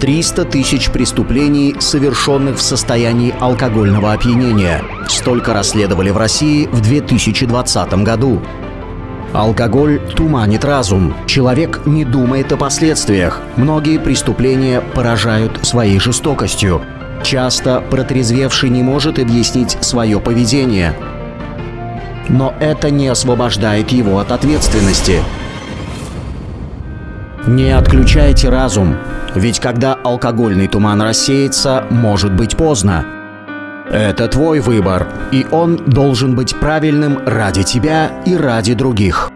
300 тысяч преступлений, совершенных в состоянии алкогольного опьянения. Столько расследовали в России в 2020 году. Алкоголь туманит разум. Человек не думает о последствиях. Многие преступления поражают своей жестокостью. Часто протрезвевший не может объяснить свое поведение. Но это не освобождает его от ответственности. Не отключайте разум, ведь когда алкогольный туман рассеется, может быть поздно. Это твой выбор, и он должен быть правильным ради тебя и ради других.